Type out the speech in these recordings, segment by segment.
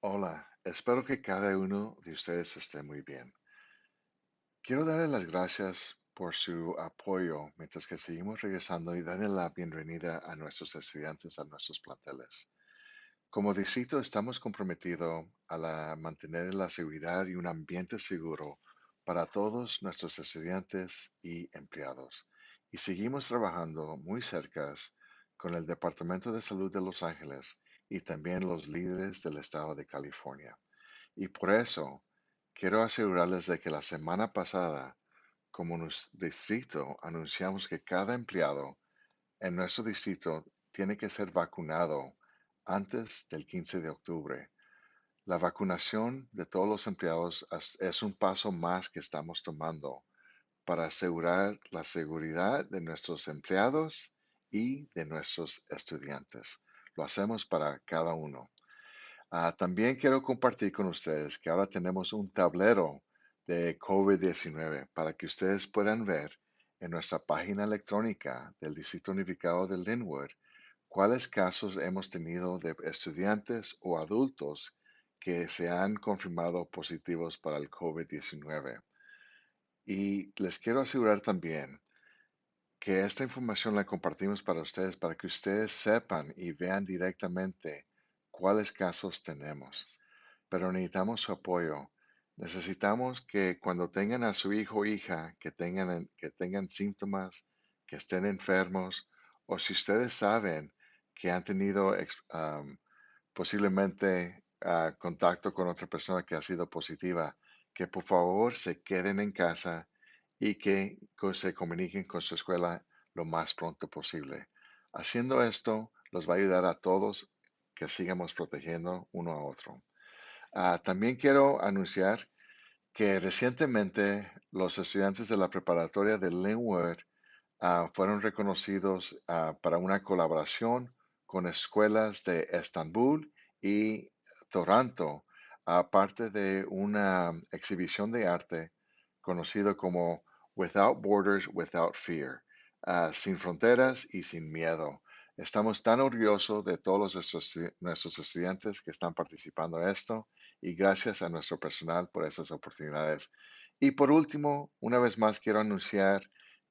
Hola, espero que cada uno de ustedes esté muy bien. Quiero darle las gracias por su apoyo mientras que seguimos regresando y darle la bienvenida a nuestros estudiantes a nuestros planteles. Como distrito estamos comprometidos a mantener la seguridad y un ambiente seguro para todos nuestros estudiantes y empleados. Y seguimos trabajando muy cerca con el Departamento de Salud de Los Ángeles y también los líderes del estado de California. Y por eso quiero asegurarles de que la semana pasada, como nos distrito, anunciamos que cada empleado en nuestro distrito tiene que ser vacunado antes del 15 de octubre. La vacunación de todos los empleados es un paso más que estamos tomando para asegurar la seguridad de nuestros empleados y de nuestros estudiantes. Lo hacemos para cada uno. Ah, también quiero compartir con ustedes que ahora tenemos un tablero de COVID-19 para que ustedes puedan ver en nuestra página electrónica del Distrito Unificado de Linwood cuáles casos hemos tenido de estudiantes o adultos que se han confirmado positivos para el COVID-19. Y les quiero asegurar también que esta información la compartimos para ustedes para que ustedes sepan y vean directamente cuáles casos tenemos. Pero necesitamos su apoyo. Necesitamos que cuando tengan a su hijo o hija que tengan, que tengan síntomas, que estén enfermos, o si ustedes saben que han tenido posiblemente ah, contacto con otra persona que ha sido positiva, que por favor se queden en casa y que se comuniquen con su escuela lo más pronto posible. Haciendo esto, los va a ayudar a todos que sigamos protegiendo uno a otro. Ah, también quiero anunciar que recientemente los estudiantes de la preparatoria de Linwood ah, fueron reconocidos ah, para una colaboración con escuelas de Estambul y Toronto, aparte de una exhibición de arte conocido como Without Borders, Without Fear, ah, sin fronteras y sin miedo. Estamos tan orgullosos de todos nuestros estudiantes que están participando en esto y gracias a nuestro personal por estas oportunidades. Y por último, una vez más quiero anunciar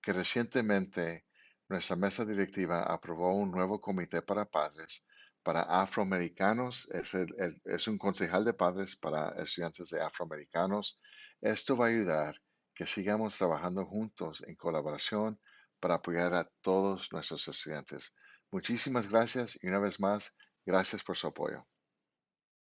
que recientemente nuestra mesa directiva aprobó un nuevo comité para padres para afroamericanos. Es, el- el- es un concejal de padres para estudiantes de afroamericanos. Esto va a ayudar que sigamos trabajando juntos en colaboración para apoyar a todos nuestros estudiantes. Muchísimas gracias y una vez más, gracias por su apoyo.